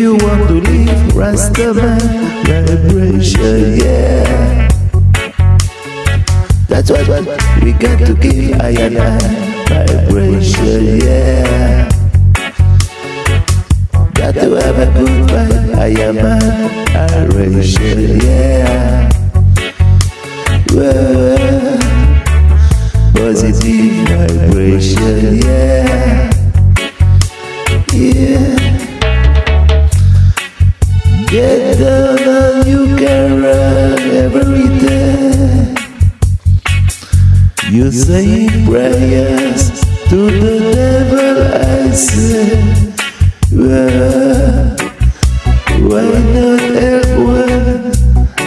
You want to live Rastaman vibration, yeah. That's what, what we got to give I and I vibration, yeah. Got to have a good vibe, I am a vibration, yeah. Well, positive vibration, yeah. Yeah. Get down and you can run every day. You say prayers to the devil, I say. Well, why not help one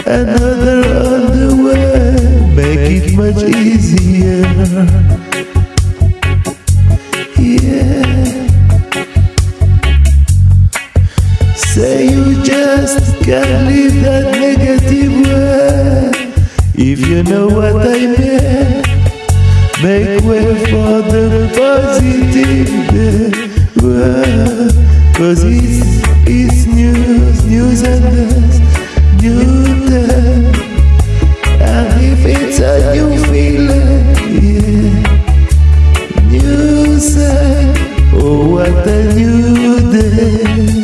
another on the way? Make it much easier. Just that negative way. If you know what I mean, make way for the positive way. Cause it's, it's news, news and dance, new day. And if it's a new feeling, yeah, new say, oh what a new day.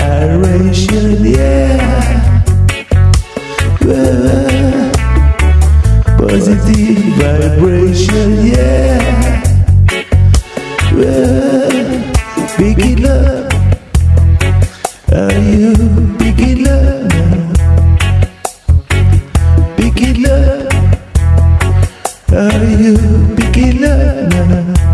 Aeration, yeah. Well, positive vibration, yeah. Well. Are you picking up now? Are you now?